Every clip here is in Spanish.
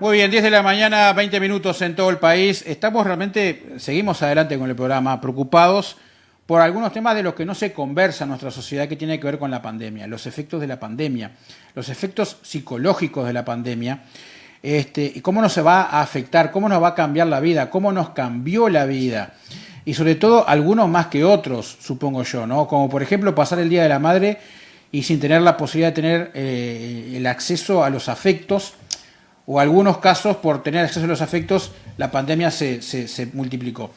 Muy bien, 10 de la mañana, 20 minutos en todo el país. Estamos realmente, seguimos adelante con el programa, preocupados por algunos temas de los que no se conversa en nuestra sociedad que tiene que ver con la pandemia, los efectos de la pandemia, los efectos psicológicos de la pandemia, este, y cómo nos se va a afectar, cómo nos va a cambiar la vida, cómo nos cambió la vida. Y sobre todo algunos más que otros, supongo yo, ¿no? Como por ejemplo pasar el Día de la Madre y sin tener la posibilidad de tener eh, el acceso a los afectos o algunos casos por tener acceso a los afectos, la pandemia se, multiplicó.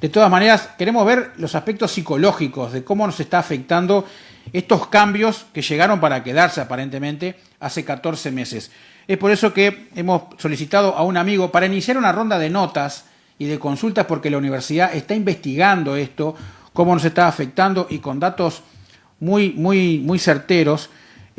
De todas maneras, queremos ver los aspectos psicológicos de cómo nos está afectando estos cambios que llegaron para quedarse aparentemente hace 14 meses. Es por eso que hemos solicitado a un amigo para iniciar una ronda de notas y de consultas porque la universidad está investigando esto, cómo nos está afectando y con datos muy, muy, muy certeros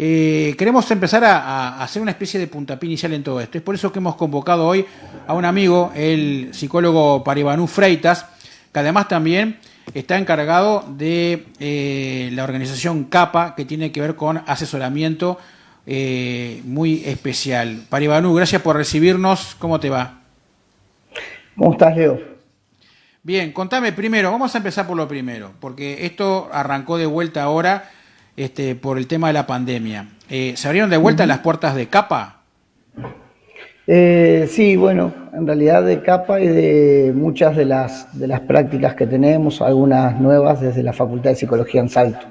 eh, queremos empezar a, hacer una especie de puntapié inicial en todo esto. Es por eso que hemos convocado hoy a un amigo, el psicólogo Paribanú Freitas, que además también está encargado de eh, la organización CAPA, que tiene que ver con asesoramiento eh, muy especial. Paribanú, gracias por recibirnos. ¿Cómo te va? ¿Cómo estás, Leo? Bien, contame primero, vamos a empezar por lo primero, porque esto arrancó de vuelta ahora este, por el tema de la pandemia. Eh, ¿Se abrieron de vuelta las puertas de capa? Eh, sí, bueno, en realidad de capa y de muchas de las, de las prácticas que tenemos, algunas nuevas desde la Facultad de Psicología en Salto.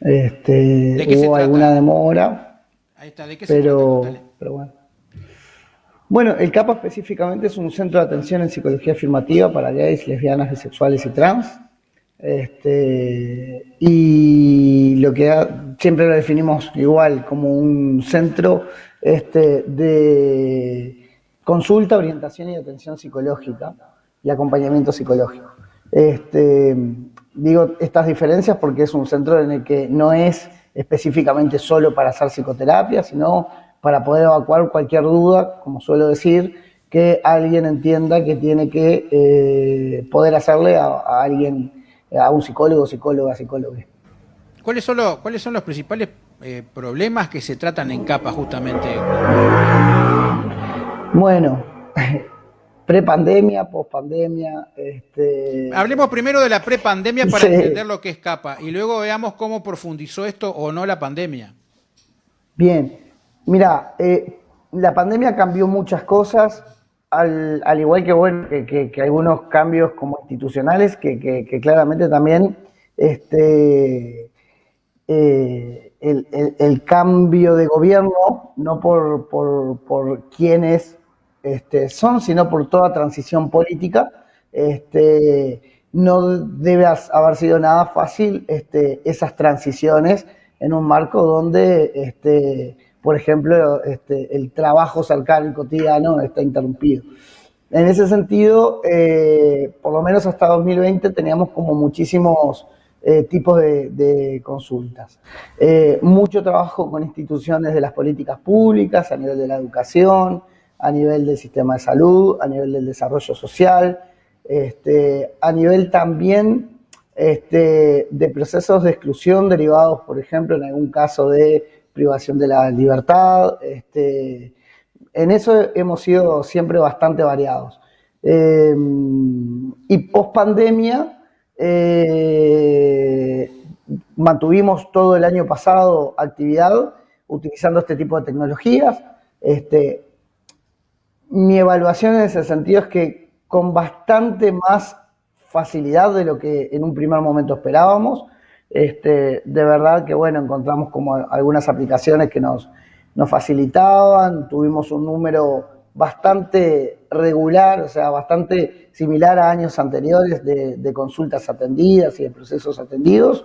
Este, hubo alguna demora. Ahí está, ¿de qué pero, se pero bueno. Bueno, el CAPA específicamente es un centro de atención en psicología afirmativa para gays, lesbianas, bisexuales y trans. Este, y lo que siempre lo definimos igual como un centro este, de consulta, orientación y atención psicológica y acompañamiento psicológico. Este, digo estas diferencias porque es un centro en el que no es específicamente solo para hacer psicoterapia, sino para poder evacuar cualquier duda, como suelo decir, que alguien entienda que tiene que eh, poder hacerle a, a alguien a un psicólogo, psicóloga, psicólogo. ¿Cuáles son los, cuáles son los principales eh, problemas que se tratan en CAPA justamente? Bueno, prepandemia, pospandemia. Este... Hablemos primero de la prepandemia para entender lo que es CAPA y luego veamos cómo profundizó esto o no la pandemia. Bien, mira, eh, la pandemia cambió muchas cosas, al, igual que, bueno, que, algunos cambios como institucionales que, claramente también este, eh, el, cambio de gobierno, no por, por, quienes este, son, sino por toda transición política, este, no debe haber sido nada fácil este, esas transiciones en un marco donde este, por ejemplo, este, el trabajo cercano cotidiano está interrumpido. En ese sentido, eh, por lo menos hasta 2020 teníamos como muchísimos eh, tipos de, consultas. Eh, mucho trabajo con instituciones de las políticas públicas, a nivel de la educación, a nivel del sistema de salud, a nivel del desarrollo social, este, a nivel también este, de procesos de exclusión derivados, por ejemplo, en algún caso de privación de la libertad. Este, en eso hemos sido siempre bastante variados. Eh, y post pandemia, eh, mantuvimos todo el año pasado actividad utilizando este tipo de tecnologías. Este, mi evaluación en ese sentido es que con bastante más facilidad de lo que en un primer momento esperábamos, este, de verdad que bueno, encontramos como algunas aplicaciones que nos, nos facilitaban, tuvimos un número bastante regular, o sea, bastante similar a años anteriores de, consultas atendidas y de procesos atendidos.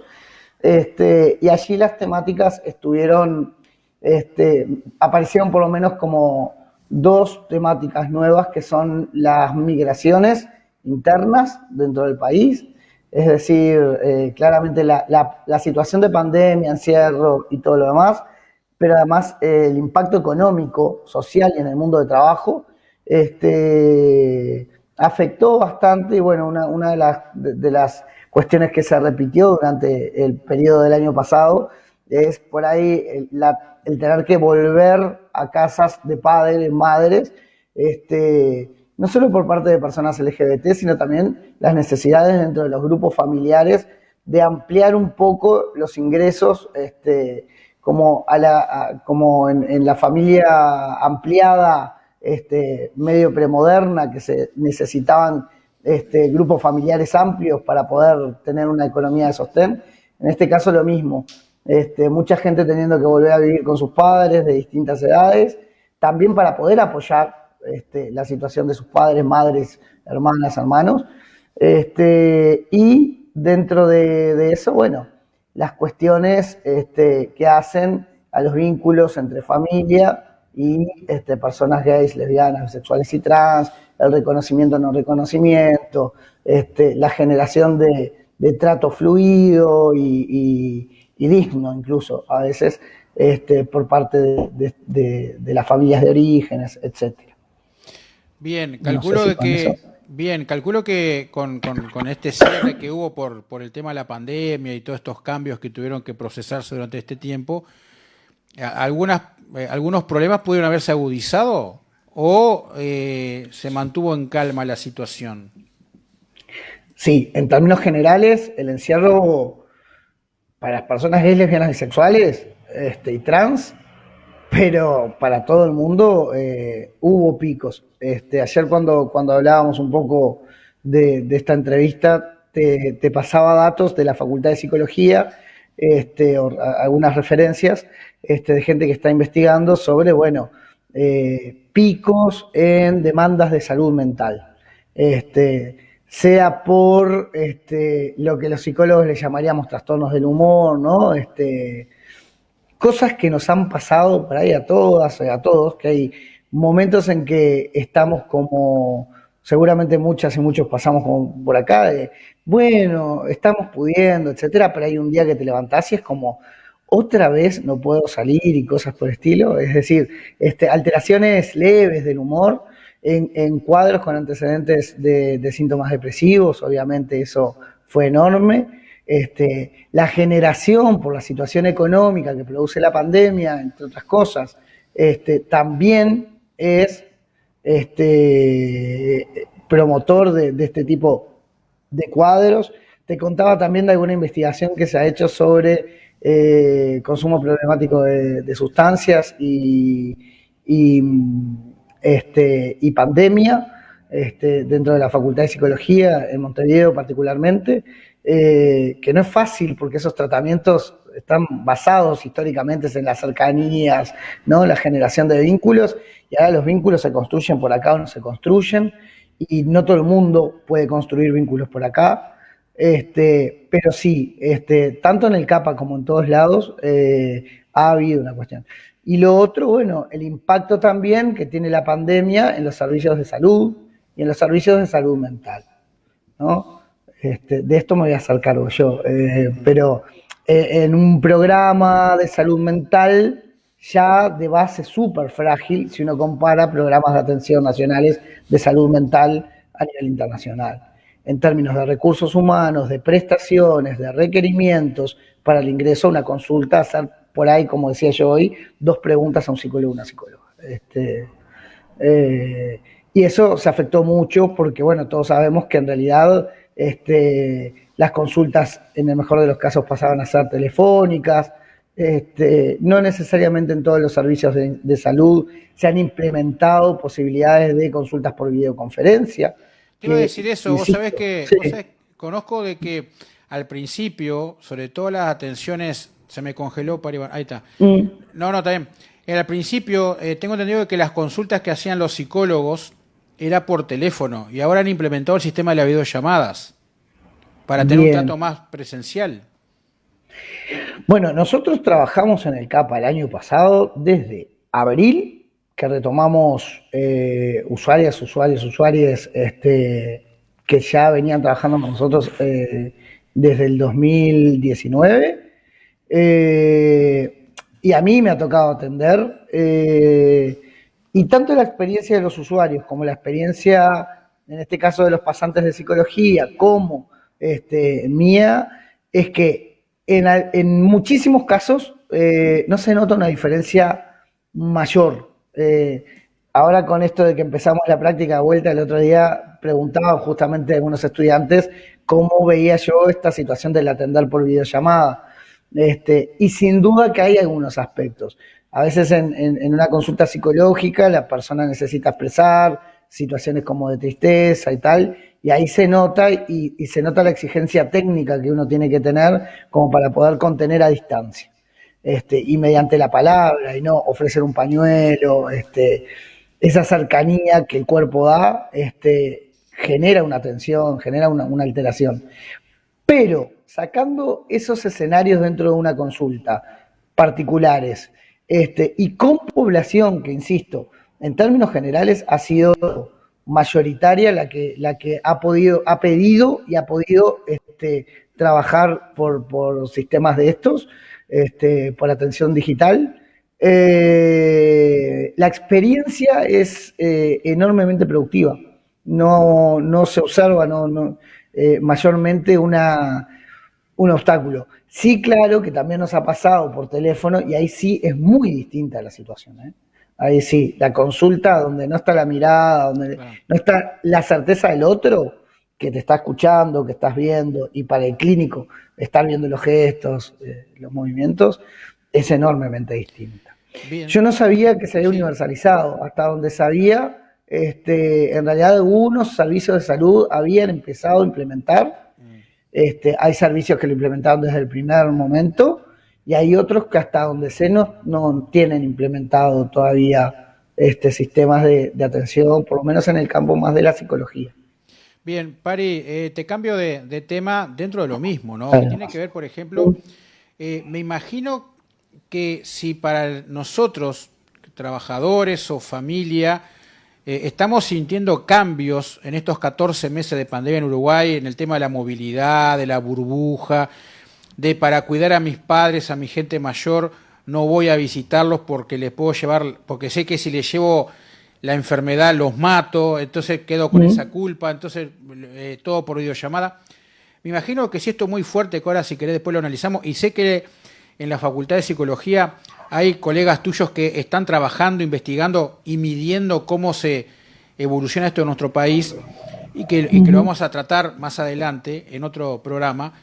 Este, y allí las temáticas estuvieron, este, aparecieron por lo menos como dos temáticas nuevas que son las migraciones internas dentro del país es decir, eh, claramente la, situación de pandemia, encierro y todo lo demás, pero además eh, el impacto económico, social y en el mundo de trabajo, este, afectó bastante y bueno, una, de, las, de, las cuestiones que se repitió durante el periodo del año pasado es por ahí el, tener que volver a casas de padres, madres, este, no solo por parte de personas LGBT, sino también las necesidades dentro de los grupos familiares de ampliar un poco los ingresos, este, como, en, la familia ampliada, este, medio premoderna, que se necesitaban este, grupos familiares amplios para poder tener una economía de sostén. En este caso lo mismo, mucha gente teniendo que volver a vivir con sus padres de distintas edades, también para poder apoyar este, la situación de sus padres, madres, hermanas, hermanos. Este, y dentro de, eso, bueno, las cuestiones este, que hacen a los vínculos entre familia y este, personas gays, lesbianas, bisexuales y trans, el reconocimiento no reconocimiento, la generación de, trato fluido y, digno incluso a veces por parte de, las familias de orígenes, etcétera. Bien, calculo que bien, calculo que con, este cierre que hubo por, por el tema de la pandemia y todos estos cambios que tuvieron que procesarse durante este tiempo, algunas, eh, algunos problemas pudieron haberse agudizado o eh, se mantuvo en calma la situación? Sí, en términos generales, el encierro para las personas gays, lesbianas, bisexuales este, y trans, pero para todo el mundo eh, hubo picos. Este, ayer cuando, cuando hablábamos un poco de, esta entrevista, te, pasaba datos de la Facultad de Psicología, este, algunas referencias este, de gente que está investigando sobre, bueno, eh, picos en demandas de salud mental. Este, sea por este, lo que los psicólogos le llamaríamos trastornos del humor, ¿no? Este, cosas que nos han pasado por ahí a todas, a todos, que hay momentos en que estamos como, seguramente muchas y muchos pasamos por acá, de, bueno, estamos pudiendo, etcétera, pero hay un día que te levantás y es como, otra vez no puedo salir y cosas por el estilo. Es decir, este, alteraciones leves del humor en, cuadros con antecedentes de, síntomas depresivos, obviamente eso fue enorme. Este, la generación por la situación económica que produce la pandemia, entre otras cosas, este, también es este, promotor de, este tipo de cuadros. Te contaba también de alguna investigación que se ha hecho sobre eh, consumo problemático de, sustancias y, pandemia dentro de la Facultad de Psicología en Montevideo particularmente, eh, que no es fácil porque esos tratamientos están basados históricamente en las cercanías, ¿no? la generación de vínculos, y ahora los vínculos se construyen por acá o no se construyen, y no todo el mundo puede construir vínculos por acá. Este, pero sí, este, tanto en el CAPA como en todos lados eh, ha habido una cuestión. Y lo otro, bueno, el impacto también que tiene la pandemia en los servicios de salud y en los servicios de salud mental. ¿no? Este, de esto me voy a hacer cargo yo, eh, pero eh, en un programa de salud mental ya de base súper frágil si uno compara programas de atención nacionales de salud mental a nivel internacional en términos de recursos humanos, de prestaciones, de requerimientos para el ingreso a una consulta, hacer por ahí, como decía yo hoy, dos preguntas a un psicólogo o una psicóloga. Este, eh, y eso se afectó mucho porque, bueno, todos sabemos que en realidad este, las consultas, en el mejor de los casos, pasaban a ser telefónicas. Este, no necesariamente en todos los servicios de, de salud se han implementado posibilidades de consultas por videoconferencia. Quiero decir eso, vos sabés que conozco de que al principio, sobre todo las atenciones, se me congeló para ahí está. Mm. No, no, está bien. Al principio, eh, tengo entendido que las consultas que hacían los psicólogos era por teléfono y ahora han implementado el sistema de las videollamadas para tener un trato más presencial. Bueno, nosotros trabajamos en el CAPA el año pasado desde abril que retomamos eh, usuarias, usuarios, usuarios este, que ya venían trabajando con nosotros eh, desde el 2019. Eh, y a mí me ha tocado atender. Y tanto la experiencia de los usuarios como la experiencia, en este caso de los pasantes de psicología, como este, mía, es que en, en muchísimos casos eh, no se nota una diferencia mayor. Eh, ahora con esto de que empezamos la práctica de vuelta, el otro día preguntaban justamente a algunos estudiantes cómo veía yo esta situación del atender por videollamada. Este, y sin duda que hay algunos aspectos. A veces en, una consulta psicológica la persona necesita expresar situaciones como de tristeza y tal, y ahí se nota y, se nota la exigencia técnica que uno tiene que tener como para poder contener a distancia. Este, y mediante la palabra, y no ofrecer un pañuelo, este, esa cercanía que el cuerpo da, este, genera una tensión, genera una, una alteración. Pero sacando esos escenarios dentro de una consulta particulares, este, y con población que, insisto, en términos generales ha sido mayoritaria la que, la que ha podido, ha pedido y ha podido este, trabajar por, por, sistemas de estos, este, por atención digital. Eh, la experiencia es eh, enormemente productiva. No, no se observa no, no eh, mayormente una, un obstáculo. Sí, claro que también nos ha pasado por teléfono y ahí sí es muy distinta la situación. ¿eh? Ahí sí, la consulta donde no está la mirada, donde no está la certeza del otro que te está escuchando, que estás viendo, y para el clínico estar viendo los gestos, eh, los movimientos, es enormemente distinta. Yo no sabía que se había universalizado, hasta donde sabía, este, en realidad algunos servicios de salud habían empezado a implementar este, hay servicios que lo implementaron desde el primer momento y hay otros que hasta donde se no, no tienen implementado todavía este, sistemas de, atención, por lo menos en el campo más de la psicología. Bien, Pari, eh, te cambio de, tema dentro de lo mismo, ¿no? tiene que ver, por ejemplo, eh, me imagino que si para nosotros, trabajadores o familia, eh, estamos sintiendo cambios en estos 14 meses de pandemia en Uruguay, en el tema de la movilidad, de la burbuja, de para cuidar a mis padres, a mi gente mayor, no voy a visitarlos porque les puedo llevar, porque sé que si les llevo la enfermedad los mato, entonces quedo con esa culpa, entonces eh, todo por videollamada. Me imagino que si esto es muy fuerte, que ahora si querés después lo analizamos, y sé que en la Facultad de Psicología hay colegas tuyos que están trabajando, investigando y midiendo cómo se evoluciona esto en nuestro país y que, lo vamos a tratar más adelante en otro programa.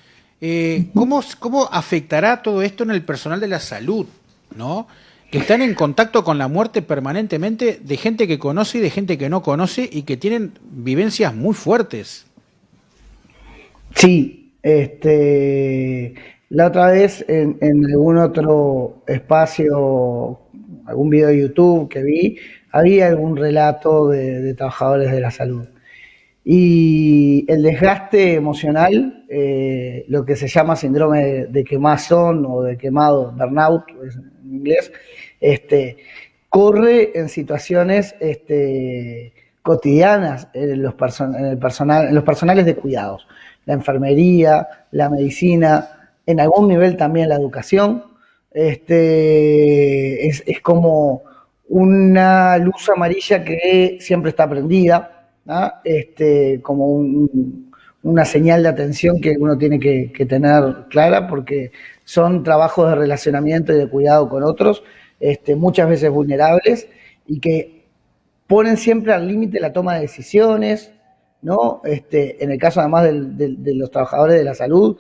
Eh, ¿cómo, ¿Cómo afectará todo esto en el personal de la salud? ¿no? que están en contacto con la muerte permanentemente de gente que conoce y de gente que no conoce y que tienen vivencias muy fuertes. Sí, este, la otra vez en, algún otro espacio, algún video de YouTube que vi, había algún relato de, trabajadores de la salud. Y el desgaste emocional, eh, lo que se llama síndrome de, quemazón o de quemado, burnout en inglés, este, corre en situaciones este, cotidianas en los, en, el personal, en los personales de cuidados. La enfermería, la medicina, en algún nivel también la educación. Este, es, como una luz amarilla que siempre está prendida, este, como una señal de atención que uno tiene que, tener clara porque son trabajos de relacionamiento y de cuidado con otros, este, muchas veces vulnerables y que ponen siempre al límite la toma de decisiones, ¿no? Este, en el caso además de los trabajadores de la salud,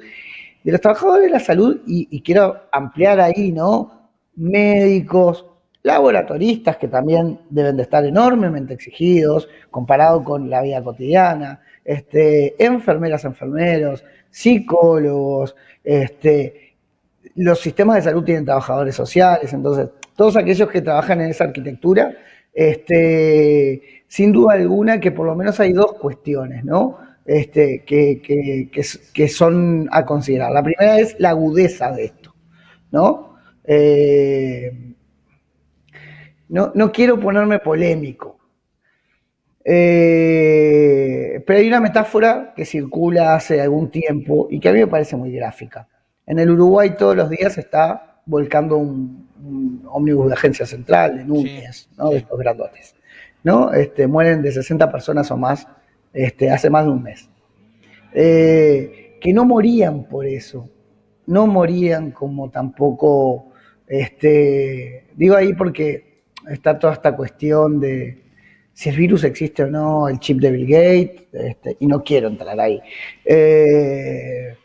de los trabajadores de la salud, y, quiero ampliar ahí, ¿no? Médicos, laboratoristas que también deben de estar enormemente exigidos comparado con la vida cotidiana, este, enfermeras, enfermeros, psicólogos, este, los sistemas de salud tienen trabajadores sociales, entonces todos aquellos que trabajan en esa arquitectura, este, sin duda alguna que por lo menos hay dos cuestiones, ¿no? Este, que, que, que, son a considerar. La primera es la agudeza de esto, ¿no? Eh, no, no, quiero ponerme polémico, eh, pero hay una metáfora que circula hace algún tiempo y que a mí me parece muy gráfica. En el Uruguay todos los días está volcando un, ómnibus de agencia central, de Núñez, ¿no? de estos grandotes. ¿no? Este, mueren de 60 personas o más este, hace más de un mes. Eh, que no morían por eso, no morían como tampoco este, digo ahí porque está toda esta cuestión de si el virus existe o no, el chip de Bill Gates, este, y no quiero entrar ahí. Eh,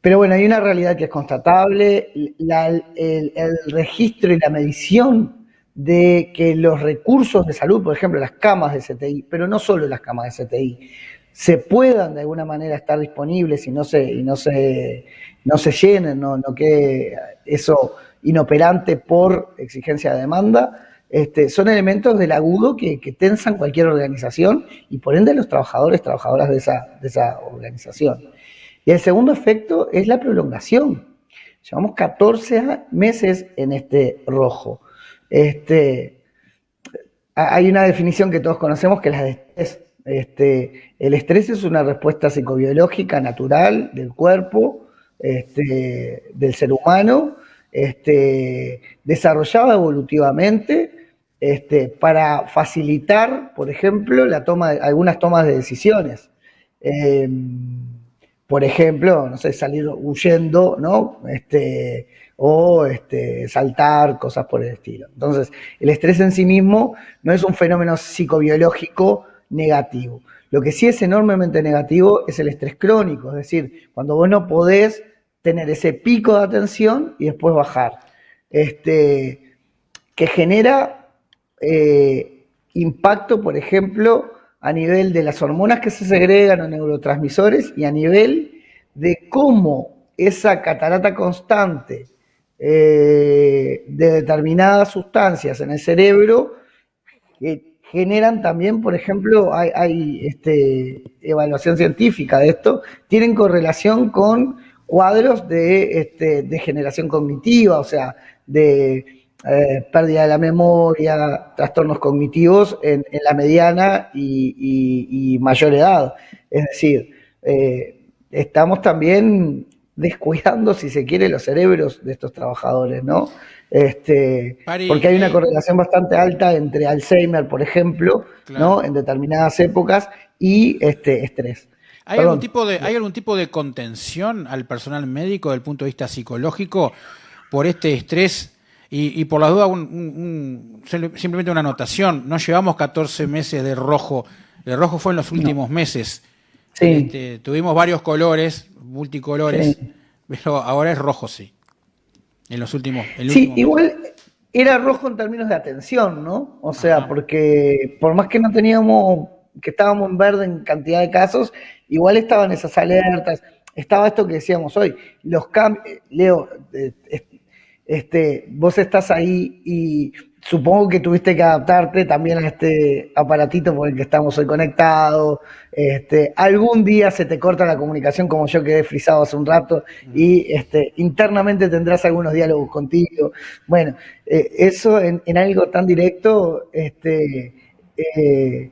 pero bueno, hay una realidad que es constatable, el, registro y la medición de que los recursos de salud, por ejemplo, las camas de CTI, pero no solo las camas de CTI, se puedan de alguna manera estar disponibles y no se, y no se, no se llenen, no, no quede eso inoperante por exigencia de demanda, este, son elementos del agudo que, tensan cualquier organización y por ende los trabajadores, trabajadoras de esa, de esa organización. Y el segundo efecto es la prolongación. Llevamos 14 meses en este rojo. Este, hay una definición que todos conocemos que es la de estrés. Este, el estrés es una respuesta psicobiológica natural del cuerpo, este, del ser humano, desarrollada evolutivamente para facilitar, por ejemplo, la toma de, algunas tomas de decisiones. Em, por ejemplo, no sé, salir huyendo, ¿no? O este, saltar, cosas por el estilo. Entonces, el estrés en sí mismo no es un fenómeno psicobiológico negativo. Lo que sí es enormemente negativo es el estrés crónico, es decir, cuando vos no podés tener ese pico de atención y después bajar, este, que genera eh, impacto, por ejemplo, a nivel de las hormonas que se segregan o neurotransmisores y a nivel de cómo esa catarata constante eh, de determinadas sustancias en el cerebro generan también, por ejemplo, hay, este, evaluación científica de esto, tienen correlación con cuadros de este, degeneración cognitiva, o sea, de eh, pérdida de la memoria, trastornos cognitivos en, la mediana y, mayor edad. Es decir, eh, estamos también descuidando, si se quiere, los cerebros de estos trabajadores, ¿no? Este, porque hay una correlación bastante alta entre Alzheimer, por ejemplo, ¿no? En determinadas épocas y este estrés. ¿Hay algún, tipo de, ¿Hay algún tipo de contención al personal médico desde el punto de vista psicológico por este estrés? Y, por la duda, simplemente una anotación. No llevamos 14 meses de rojo. El rojo fue en los últimos meses. Este, tuvimos varios colores, multicolores, pero ahora es rojo, sí. En los últimos. sí, igual era rojo en términos de atención, ¿no? O sea, porque por más que no teníamos, que estábamos en verde en cantidad de casos, igual estaban esas alertas. Estaba esto que decíamos hoy, los cambios, Leo, eh, este, vos estás ahí y supongo que tuviste que adaptarte también a este aparatito por el que estamos hoy conectados. Este, algún día se te corta la comunicación como yo quedé frisado hace un rato y este, internamente tendrás algunos diálogos contigo. Bueno, eh, eso en, algo tan directo este, eh,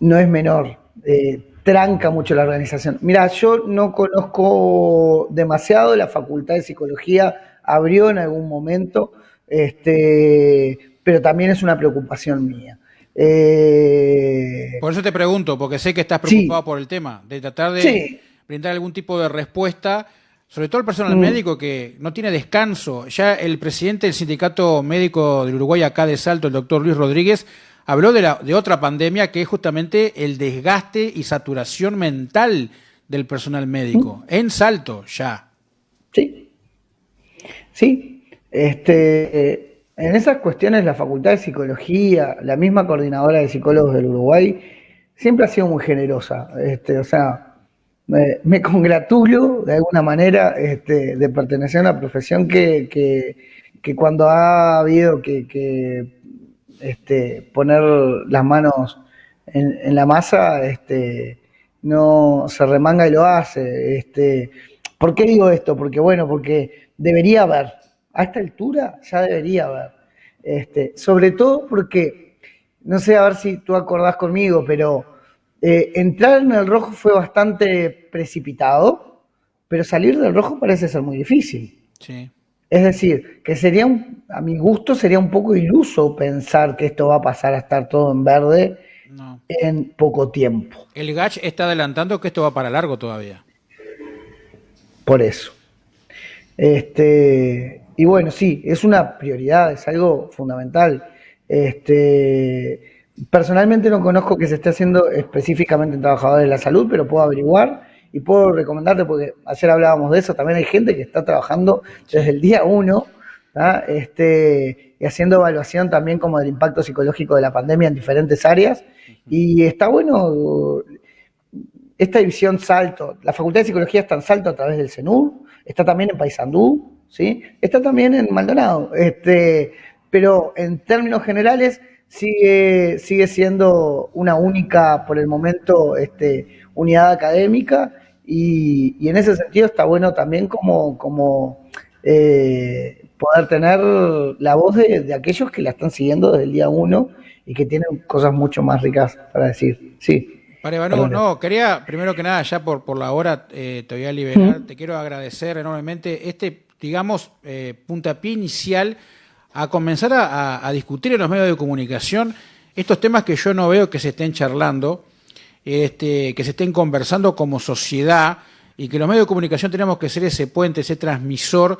no es menor. Eh, tranca mucho la organización. Mira, yo no conozco demasiado la Facultad de Psicología abrió en algún momento, este, pero también es una preocupación mía. Eh, por eso te pregunto, porque sé que estás preocupado por el tema, de tratar de brindar algún tipo de respuesta, sobre todo el personal mm. médico que no tiene descanso. Ya el presidente del Sindicato Médico del Uruguay acá de Salto, el doctor Luis Rodríguez, habló de, la, de otra pandemia que es justamente el desgaste y saturación mental del personal médico. Mm. En Salto, ya. Sí, Sí, este, en esas cuestiones la Facultad de Psicología, la misma coordinadora de psicólogos del Uruguay, siempre ha sido muy generosa. Este, o sea, me, congratulo de alguna manera este, de pertenecer a una profesión que, cuando ha habido que, este, poner las manos en, la masa, este, no se remanga y lo hace. Este, ¿Por qué digo esto? Porque bueno, porque debería haber, a esta altura ya debería haber. Este, sobre todo porque, no sé a ver si tú acordás conmigo, pero eh, entrar en el rojo fue bastante precipitado, pero salir del rojo parece ser muy difícil. Sí. Es decir, que sería, a mi gusto, sería un poco iluso pensar que esto va a pasar a estar todo en verde en poco tiempo. El GACH está adelantando que esto va para largo todavía. Por eso. Este, y bueno, sí, es una prioridad, es algo fundamental. Este, personalmente no conozco que se esté haciendo específicamente en trabajadores de la salud, pero puedo averiguar y puedo recomendarte, porque ayer hablábamos de eso, también hay gente que está trabajando desde el día uno este, y haciendo evaluación también como del impacto psicológico de la pandemia en diferentes áreas. Y está bueno esta división Salto. La Facultad de Psicología está en Salto a través del CENUR, está también en Paysandú, ¿sí? está también en Maldonado. Este, pero en términos generales sigue, sigue siendo una única, por el momento, este, unidad académica y, en ese sentido está bueno también como, como eh, poder tener la voz de, aquellos que la están siguiendo desde el día uno y que tienen cosas mucho más ricas para decir. Sí. Para no, quería, primero que nada, ya por, por la hora eh, te voy a liberar, te quiero agradecer enormemente este, digamos, eh, puntapié inicial a comenzar a, discutir en los medios de comunicación estos temas que yo no veo que se estén charlando, este, que se estén conversando como sociedad y que los medios de comunicación tenemos que ser ese puente, ese transmisor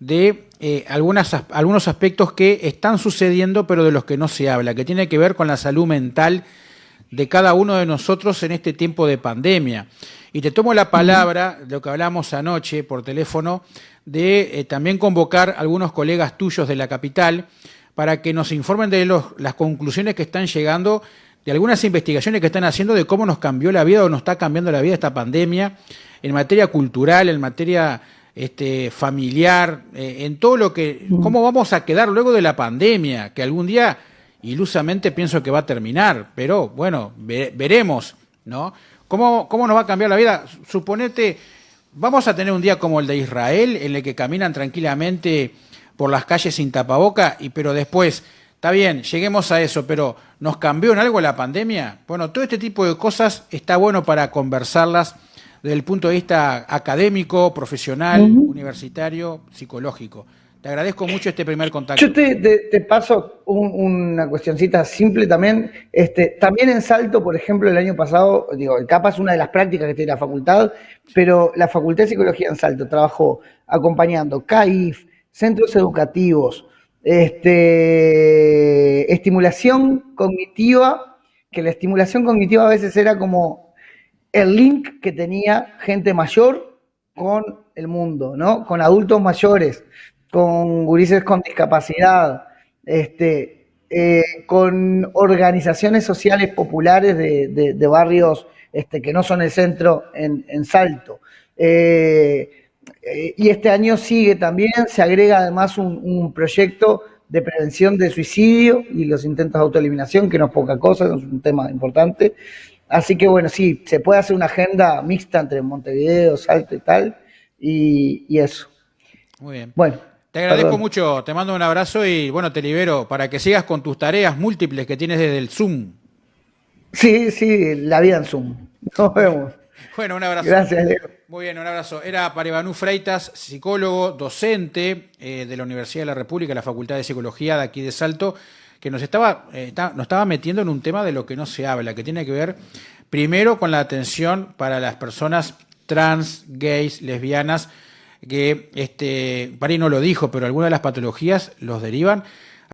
de eh, algunas, algunos aspectos que están sucediendo pero de los que no se habla, que tiene que ver con la salud mental de cada uno de nosotros en este tiempo de pandemia. Y te tomo la palabra, lo que hablamos anoche por teléfono, de eh, también convocar a algunos colegas tuyos de la capital para que nos informen de los, las conclusiones que están llegando de algunas investigaciones que están haciendo de cómo nos cambió la vida o nos está cambiando la vida esta pandemia en materia cultural, en materia este, familiar, eh, en todo lo que, cómo vamos a quedar luego de la pandemia, que algún día ilusamente pienso que va a terminar, pero bueno, veremos, ¿no? ¿Cómo, ¿Cómo nos va a cambiar la vida? Suponete, vamos a tener un día como el de Israel, en el que caminan tranquilamente por las calles sin tapaboca, y pero después, está bien, lleguemos a eso, pero ¿nos cambió en algo la pandemia? Bueno, todo este tipo de cosas está bueno para conversarlas desde el punto de vista académico, profesional, universitario, psicológico. Te agradezco mucho este primer contacto. Yo te, paso una cuestioncita simple también. Este, también en Salto, por ejemplo, el año pasado, digo, el CAPA es una de las prácticas que tiene la facultad, pero la Facultad de Psicología en Salto trabajó acompañando CAIF, centros educativos, este, estimulación cognitiva, que la estimulación cognitiva a veces era como el link que tenía gente mayor con el mundo, ¿no? Con adultos mayores, con gurises con discapacidad, este, eh, con organizaciones sociales populares de, barrios este, que no son el centro en, Salto. Eh, eh, y este año sigue también, se agrega además un, un, proyecto de prevención de suicidio y los intentos de autoeliminación, que no es poca cosa, es un tema importante. Así que bueno, sí, se puede hacer una agenda mixta entre Montevideo, Salto y tal, y, eso. Muy bien. Bueno. Te agradezco mucho, te mando un abrazo y bueno, te libero para que sigas con tus tareas múltiples que tienes desde el Zoom. Sí, sí, la vida en Zoom. Nos vemos. Bueno, un abrazo. Gracias, Leo. Muy bien, un abrazo. Era Paribanú Freitas, psicólogo, docente eh, de la Universidad de la República, la Facultad de Psicología de aquí de Salto que nos estaba, eh, nos estaba metiendo en un tema de lo que no se habla, que tiene que ver primero con la atención para las personas trans, gays, lesbianas, que este, Pari no lo dijo, pero algunas de las patologías los derivan